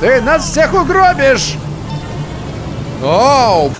Ты нас всех угробишь! Оу!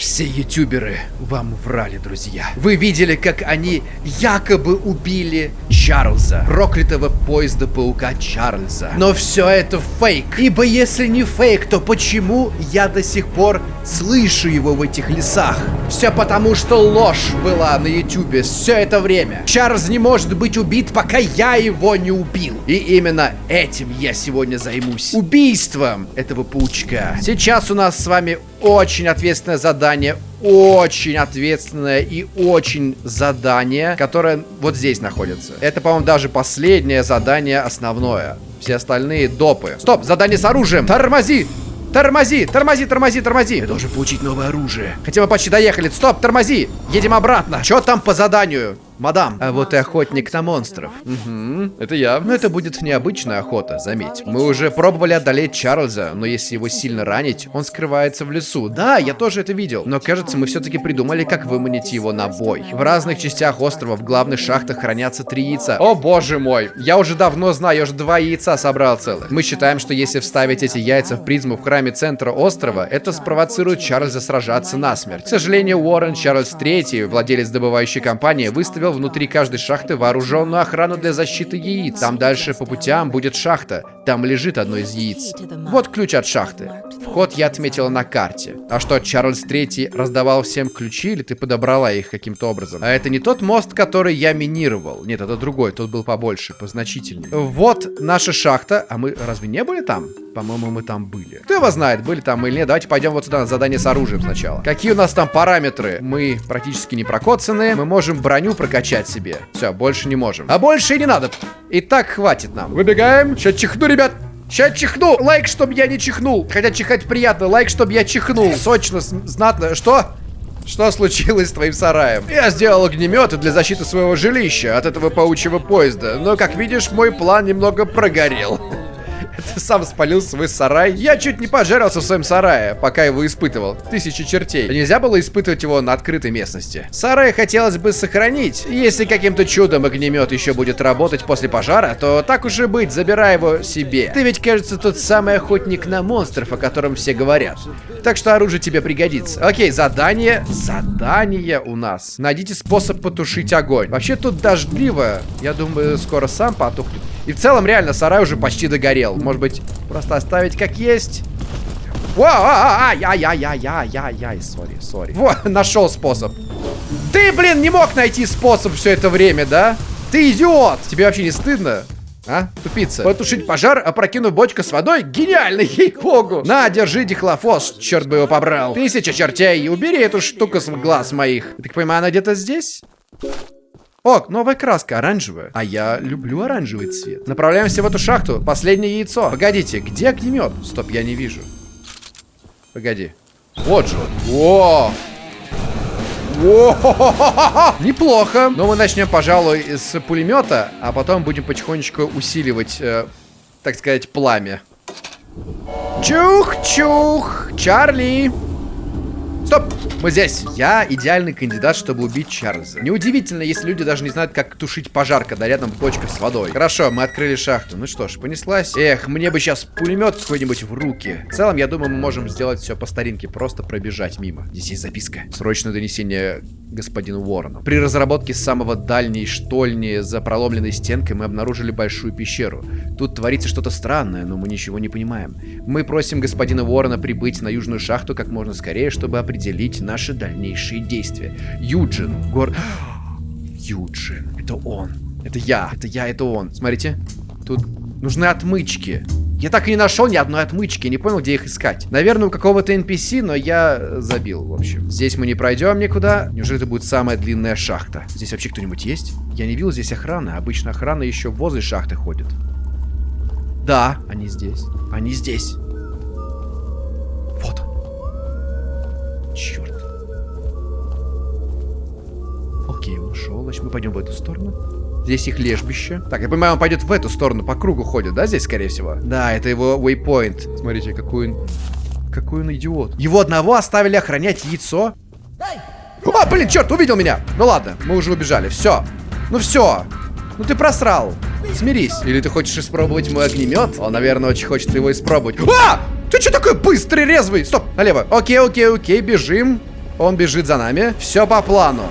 Все ютуберы вам врали, друзья. Вы видели, как они якобы убили Чарльза, проклятого поезда паука Чарльза. Но все это фейк. Ибо если не фейк, то почему я до сих пор слышу его в этих лесах? Все потому, что ложь была на ютубе все это время. Чарльз не может быть убит, пока я его не убил. И именно этим я сегодня займусь. Убийством этого паучка. Сейчас у нас с вами очень ответственное задание, очень ответственное и очень задание, которое вот здесь находится. Это, по-моему, даже последнее задание основное. Все остальные допы. Стоп, задание с оружием. Тормози! Тормози, тормози, тормози, тормози. Я должен получить новое оружие. Хотя мы почти доехали. Стоп, тормози. Едем обратно. Что там по заданию? Мадам. А вот и охотник на монстров. Угу, это я. Но это будет необычная охота, заметь. Мы уже пробовали одолеть Чарльза, но если его сильно ранить, он скрывается в лесу. Да, я тоже это видел. Но кажется, мы все-таки придумали, как выманить его на бой. В разных частях острова в главных шахтах хранятся три яйца. О боже мой, я уже давно знаю, я уже два яйца собрал целых. Мы считаем, что если вставить эти яйца в призму в храме центра острова, это спровоцирует Чарльза сражаться насмерть. К сожалению, Уоррен Чарльз III, владелец добывающей компании, выставил внутри каждой шахты вооруженную охрану для защиты яиц. Там дальше по путям будет шахта. Там лежит одно из яиц. Вот ключ от шахты. Вход я отметила на карте. А что, Чарльз Третий раздавал всем ключи, или ты подобрала их каким-то образом? А это не тот мост, который я минировал. Нет, это другой, тот был побольше, позначительнее. Вот наша шахта. А мы разве не были там? По-моему, мы там были. Кто его знает, были там или нет. Давайте пойдем вот сюда на задание с оружием сначала. Какие у нас там параметры? Мы практически не прокоцаны. Мы можем броню прокачать себе. Все, больше не можем. А больше и не надо. И так хватит нам. Выбегаем. Сейчас чихну, ребят. Сейчас чихну. Лайк, чтобы я не чихнул. Хотя чихать приятно. Лайк, чтобы я чихнул. Сочно, знатно. Что? Что случилось с твоим сараем? Я сделал огнеметы для защиты своего жилища от этого паучьего поезда. Но, как видишь, мой план немного прогорел. Ты сам спалил свой сарай. Я чуть не пожарился в своем сарае, пока его испытывал. Тысячи чертей. Нельзя было испытывать его на открытой местности. Сарай хотелось бы сохранить. Если каким-то чудом огнемет еще будет работать после пожара, то так уж и быть, забирай его себе. Ты ведь, кажется, тот самый охотник на монстров, о котором все говорят. Так что оружие тебе пригодится. Окей, задание. Задание у нас. Найдите способ потушить огонь. Вообще тут дождливо. Я думаю, скоро сам потухнет. И в целом, реально, сарай уже почти догорел. Может быть, просто оставить как есть? Ай-яй-яй-яй-яй-яй-яй, сори, сори. Вот, нашел способ. Ты, блин, не мог найти способ все это время, да? Ты идиот! Тебе вообще не стыдно? А? Тупица. Потушить пожар, опрокинув бочку с водой? Гениально, ей-богу. На, держи дихлофос, черт бы его побрал. Тысяча чертей, убери эту штуку с глаз моих. Так понимаю, она где-то здесь? О, новая краска, оранжевая. А я люблю оранжевый цвет. Направляемся в эту шахту. Последнее яйцо. Погодите, где огнемет? Стоп, я не вижу. Погоди. Вот же он. О! Неплохо. Но мы начнем, пожалуй, с пулемета, а потом будем потихонечку усиливать, э, так сказать, пламя. Чух-чух! Чарли! Стоп! Мы здесь. Я идеальный кандидат, чтобы убить Чарльза. Неудивительно, если люди даже не знают, как тушить пожар, когда рядом бочка с водой. Хорошо, мы открыли шахту. Ну что ж, понеслась. Эх, мне бы сейчас пулемет какой-нибудь в руки. В целом, я думаю, мы можем сделать все по старинке. Просто пробежать мимо. Здесь есть записка. Срочное донесение господину Уоррену. При разработке самого дальней штольни за проломленной стенкой мы обнаружили большую пещеру. Тут творится что-то странное, но мы ничего не понимаем. Мы просим господина Уоррена прибыть на южную шахту как можно скорее, чтобы определить наши дальнейшие действия. Юджин, гор... Юджин, это он. Это я, это я, это он. Смотрите, тут нужны отмычки. Я так и не нашел ни одной отмычки, не понял, где их искать. Наверное, у какого-то NPC, но я забил, в общем. Здесь мы не пройдем никуда. Неужели это будет самая длинная шахта? Здесь вообще кто-нибудь есть? Я не видел здесь охраны. Обычно охрана еще возле шахты ходит. Да, они здесь. Они здесь. Окей, он ушел. Значит, мы пойдем в эту сторону. Здесь их лежбище. Так, я понимаю, он пойдет в эту сторону, по кругу ходит, да, здесь, скорее всего? Да, это его waypoint. Смотрите, какой он... Какой он идиот. Его одного оставили охранять яйцо. А, блин, черт, увидел меня. Ну ладно, мы уже убежали. Все. Ну все. Ну ты просрал. Смирись. Или ты хочешь испробовать мой огнемет? Он, наверное, очень хочет его испробовать. А! Ты что такой быстрый, резвый? Стоп, налево. Окей, окей, окей, бежим. Он бежит за нами. Все по плану.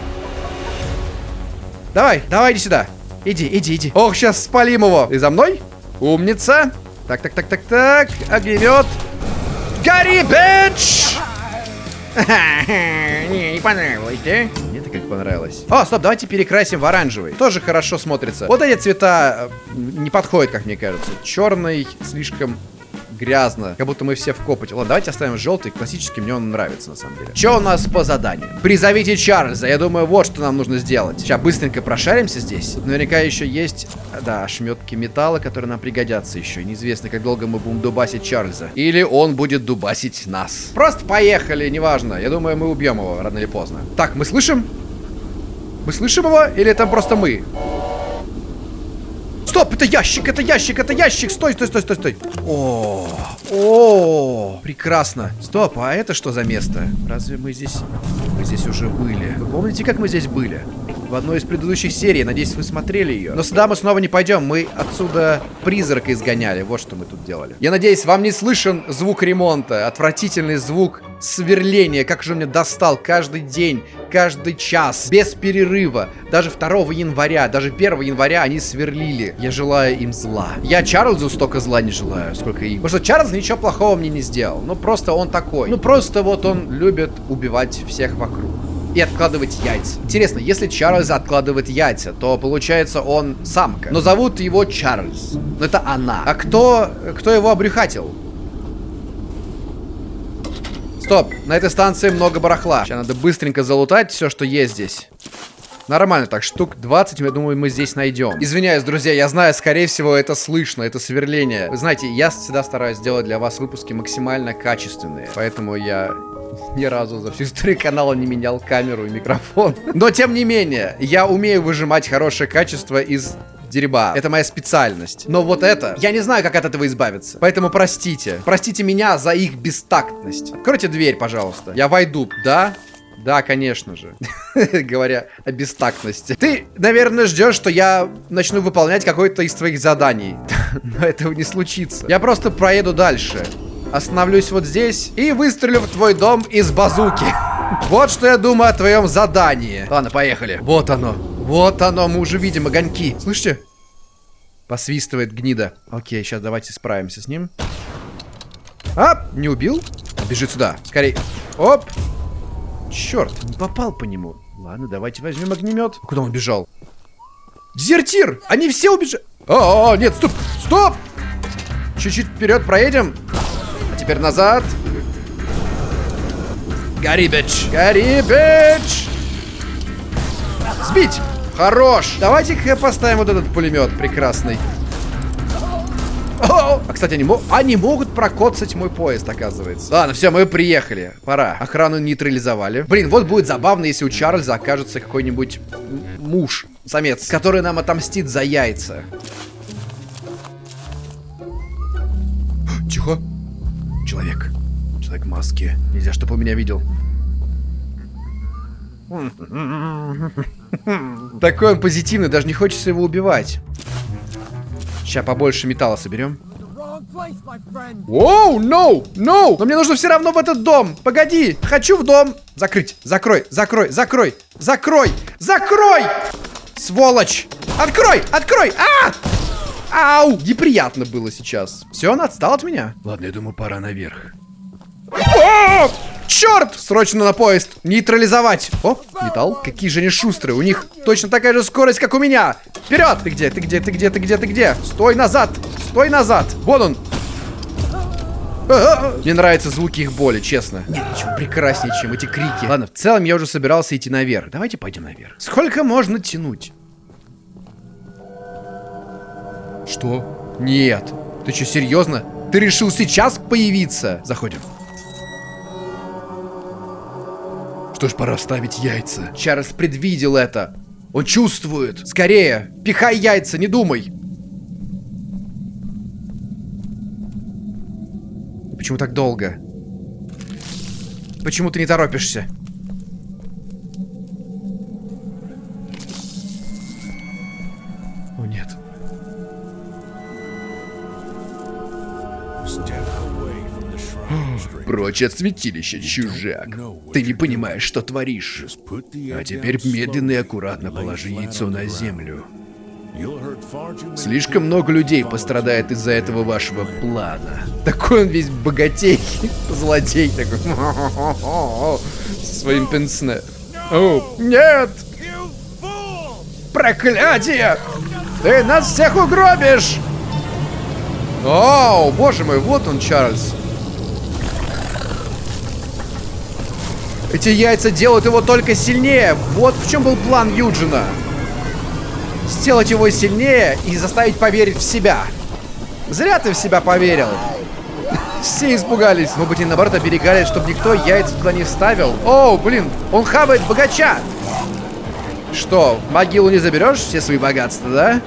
Давай, давай, иди сюда. Иди, иди, иди. Ох, сейчас спалим его. Ты за мной? Умница. Так, так, так, так, так. Огнемет. Гори, бич! Не, не понравилось, да? Мне это как понравилось. О, стоп, давайте перекрасим в оранжевый. Тоже хорошо смотрится. Вот эти цвета э, не подходят, как мне кажется. Черный слишком грязно. Как будто мы все в копоте. Ладно, давайте оставим желтый. Классический мне он нравится, на самом деле. Что у нас по заданию? Призовите Чарльза. Я думаю, вот что нам нужно сделать. Сейчас быстренько прошаримся здесь. Наверняка еще есть, да, ошметки металла, которые нам пригодятся еще. Неизвестно, как долго мы будем дубасить Чарльза. Или он будет дубасить нас. Просто поехали, неважно. Я думаю, мы убьем его рано или поздно. Так, мы слышим? Мы слышим его? Или это просто мы? Стоп, это ящик, это ящик, это ящик. Стой, стой, стой, стой, стой. О, о, прекрасно. Стоп, а это что за место? Разве мы здесь... Мы здесь уже были. Вы помните, как мы здесь были? В одной из предыдущих серий. Надеюсь, вы смотрели ее. Но сюда мы снова не пойдем. Мы отсюда призрака изгоняли. Вот что мы тут делали. Я надеюсь, вам не слышен звук ремонта. Отвратительный звук сверления. Как же он меня достал каждый день, каждый час. Без перерыва. Даже 2 января, даже 1 января они сверлили. Я желаю им зла. Я Чарльзу столько зла не желаю, сколько им. Потому что Чарльз ничего плохого мне не сделал. Ну, просто он такой. Ну, просто вот он любит убивать всех вокруг и откладывать яйца. Интересно, если Чарльз откладывает яйца, то получается он самка. Но зовут его Чарльз. Но это она. А кто, кто его обрюхатил? Стоп, на этой станции много барахла. Сейчас надо быстренько залутать все, что есть здесь. Нормально так, штук 20, я думаю, мы здесь найдем. Извиняюсь, друзья, я знаю, скорее всего, это слышно, это сверление. Вы знаете, я всегда стараюсь делать для вас выпуски максимально качественные. Поэтому я ни разу за всю историю канала не менял камеру и микрофон. Но, тем не менее, я умею выжимать хорошее качество из дерьба. Это моя специальность. Но вот это, я не знаю, как от этого избавиться. Поэтому простите. Простите меня за их бестактность. Откройте дверь, пожалуйста. Я войду, да? Да, конечно же. Говоря о бестактности. Ты, наверное, ждешь, что я начну выполнять какое-то из твоих заданий. Но этого не случится. Я просто проеду дальше. Остановлюсь вот здесь и выстрелю в твой дом из базуки. Вот что я думаю о твоем задании. Ладно, поехали. Вот оно. Вот оно, мы уже видим огоньки. Слышите? Посвистывает гнида. Окей, сейчас давайте справимся с ним. А, не убил? Бежит сюда. Скорей. Оп. Черт, не попал по нему. Ладно, давайте возьмем огнемет. Куда он бежал? Дезертир! Они все убежали. О, нет, стоп! Стоп! Чуть-чуть вперед проедем. Теперь назад. Гори, бич! Гори, бич! Сбить! Хорош! Давайте-ка поставим вот этот пулемет прекрасный. О! А, кстати, они, мо они могут прокоцать мой поезд, оказывается. Ладно, все, мы приехали. Пора. Охрану нейтрализовали. Блин, вот будет забавно, если у Чарльза окажется какой-нибудь муж, самец, который нам отомстит за яйца. Тихо. Человек. Человек в маске. Нельзя, чтобы он меня видел. Такой он позитивный, даже не хочется его убивать. Сейчас побольше металла соберем. Оу, no, no! Но мне нужно все равно в этот дом. Погоди, хочу в дом. Закрыть, закрой, закрой, закрой, закрой, закрой! Сволочь! Открой, открой! А! Ау! Неприятно было сейчас. Все, он отстал от меня. Ладно, я думаю, пора наверх. О! Черт! Срочно на поезд! Нейтрализовать! О, металл. Какие же они шустрые. У них точно такая же скорость, как у меня. Вперед! Ты где? Ты где? Ты где? Ты где? Ты где? Стой назад! Стой назад! Вон он! Мне нравятся звуки их боли, честно. Нет ничего прекраснее, чем эти крики. Ладно, в целом я уже собирался идти наверх. Давайте пойдем наверх. Сколько можно тянуть? Что? Нет. Ты что, серьезно? Ты решил сейчас появиться? Заходим. Что ж, пора ставить яйца. Чарльз предвидел это. Он чувствует. Скорее, пихай яйца, не думай. Почему так долго? Почему ты не торопишься? Прочь от святилища, чужак. Ты не понимаешь, что творишь. А теперь медленно и аккуратно положи яйцо на землю. Слишком много людей пострадает из-за этого вашего плана. Такой он весь богатей, злодей такой. Со своим пенсне. О, нет! Проклятие! Ты нас всех угробишь! О, боже мой, вот он, Чарльз. Эти яйца делают его только сильнее. Вот в чем был план Юджина. Сделать его сильнее и заставить поверить в себя. Зря ты в себя поверил. Все испугались. Мы бы не наоборот оберегали, чтобы никто яйца туда не ставил. О, блин, он хавает богача. Что, могилу не заберешь все свои богатства, да?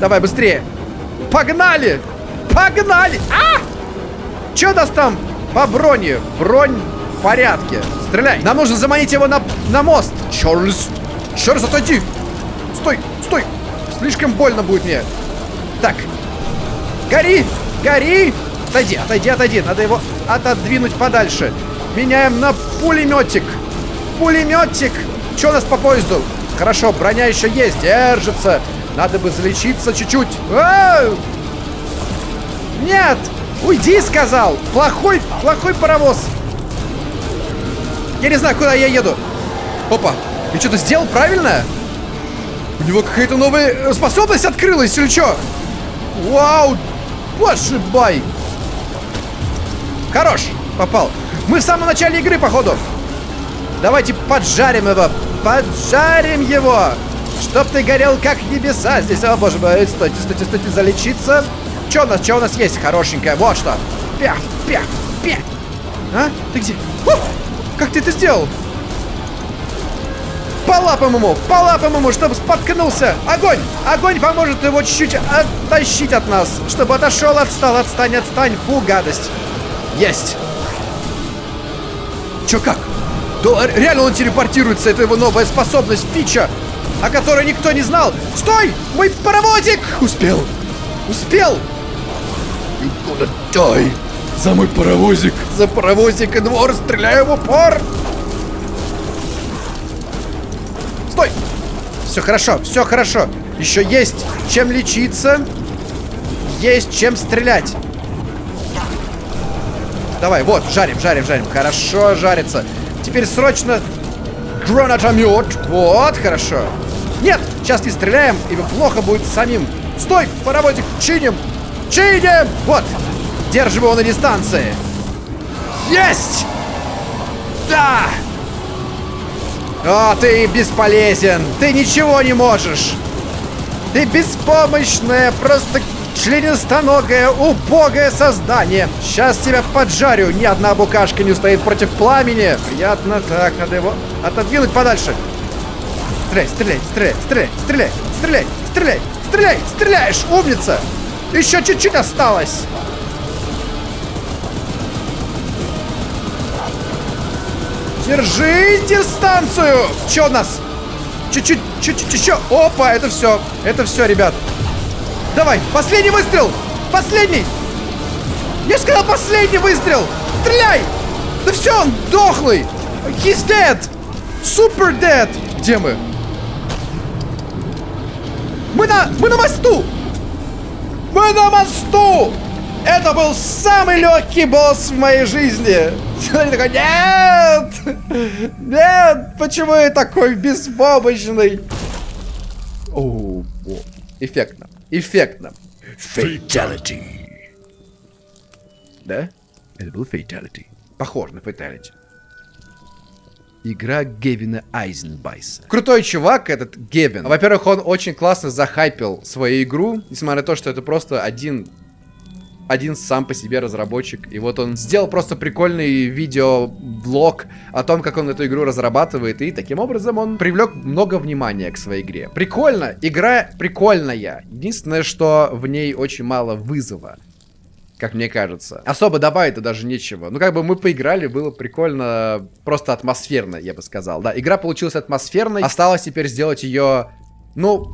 Давай быстрее. Погнали! Погнали! А! Че нас там по броне? Бронь в порядке. Стреляй. Нам нужно заманить его на, на мост. Чарльз. Чарльз, отойди. Стой, стой. Слишком больно будет мне. Так. Гори! Гори! Отойди, отойди, отойди. Надо его отодвинуть подальше. Меняем на пулеметик. Пулеметик. Что у нас по поезду? Хорошо, броня еще есть. Держится. Надо бы залечиться чуть-чуть. Нет! Уйди, сказал! Плохой, плохой паровоз. Я не знаю, куда я еду. Опа, я что-то сделал правильно? У него какая-то новая способность открылась или что? Вау! Боже бай! Хорош! Попал. Мы в самом начале игры, походу. Давайте поджарим его. Поджарим его! Чтоб ты горел как небеса здесь. О, боже мой, стойте, стойте, стойте, залечиться. Что у нас, что у нас есть хорошенькое? Вот что. Пя, пя, пя. А? Ты где? О! Как ты это сделал? По лапам ему, по лапам ему, чтобы споткнулся. Огонь! Огонь поможет его чуть-чуть оттащить от нас. Чтобы отошел, отстал, отстань, отстань. Фу, гадость. Есть. Чё, как? Да, реально он телепортируется, это его новая способность, фича о которой никто не знал. Стой! Мой паровозик! Успел! Успел! You gonna die! За мой паровозик! За паровозик и двор! Стреляю в упор! Стой! Все хорошо, все хорошо. Еще есть чем лечиться. Есть чем стрелять. Давай, вот, жарим, жарим, жарим. Хорошо жарится. Теперь срочно гранатомет. Вот, хорошо. Нет, сейчас не стреляем, и плохо будет самим. Стой, паровозик, чиним! Чиди! Вот! Держим его на дистанции! Есть! Да! О, ты бесполезен! Ты ничего не можешь! Ты беспомощное, просто членистоногое, убогое создание! Сейчас тебя поджарю! Ни одна букашка не устоит против пламени! Приятно, так, надо его отодвинуть подальше! Стреляй, стреляй, стреляй, стреляй, стреляй, стреляй, стреляй, стреляй! Стреляешь, умница! Еще чуть-чуть осталось. Держи дистанцию! Че у нас? Чуть-чуть, чуть-чуть еще. Опа, это все. Это все, ребят. Давай, последний выстрел! Последний! Я сказал последний выстрел! Стреляй! Да все, он дохлый! He's dead! Super dead! Где мы? Мы на... Мы на мосту! Мы на мосту! Это был самый легкий босс в моей жизни! Человек такой, нет! Нет! Почему я такой беспомощный? О, эффектно. Эффектно. Fatality. Да? Это был Fatality. Похож на Fatality. Игра Гевина Айзенбайса. Крутой чувак этот Гевин. Во-первых, он очень классно захайпил свою игру, несмотря на то, что это просто один один сам по себе разработчик. И вот он сделал просто прикольный видеоблог о том, как он эту игру разрабатывает. И таким образом он привлек много внимания к своей игре. Прикольно. Игра прикольная. Единственное, что в ней очень мало вызова как мне кажется. Особо добавить-то даже нечего. Ну, как бы мы поиграли, было прикольно, просто атмосферно, я бы сказал. Да, игра получилась атмосферной. Осталось теперь сделать ее, ну,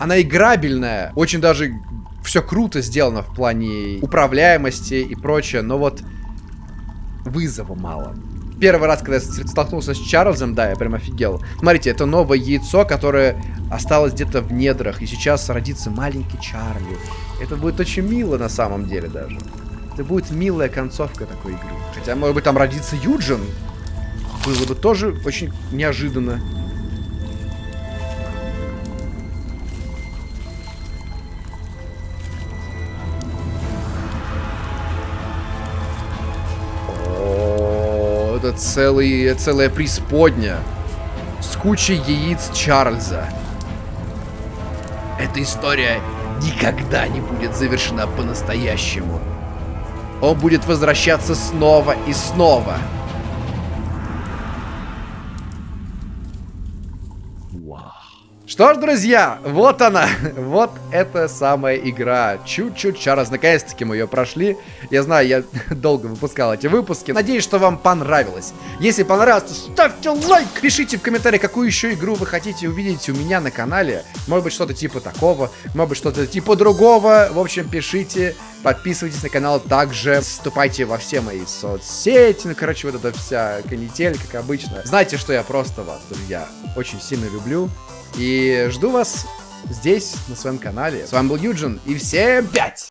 она играбельная. Очень даже все круто сделано в плане управляемости и прочее, но вот вызова мало. Первый раз, когда я столкнулся с Чарльзом, да, я прям офигел. Смотрите, это новое яйцо, которое осталось где-то в недрах, и сейчас родится маленький Чарли. Это будет очень мило на самом деле даже. Это будет милая концовка такой игры. Хотя, может быть, там родится Юджин. Было бы тоже очень неожиданно. это целый, целая преисподня с кучей яиц Чарльза. Эта история никогда не будет завершена по-настоящему. Он будет возвращаться снова и снова. Что ж, друзья, вот она, вот эта самая игра. Чуть-чуть Чарльз, наконец-таки мы ее прошли. Я знаю, я долго выпускал эти выпуски. Надеюсь, что вам понравилось. Если понравилось, то ставьте лайк. Пишите в комментариях, какую еще игру вы хотите увидеть у меня на канале. Может быть, что-то типа такого, может быть, что-то типа другого. В общем, пишите, подписывайтесь на канал также. Вступайте во все мои соцсети. Ну, короче, вот эта вся канитель, как обычно. Знайте, что я просто вас, друзья, очень сильно люблю. И жду вас здесь, на своем канале. С вами был Юджин, и всем пять!